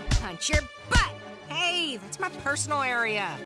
I'll punch your butt! Hey, that's my personal area.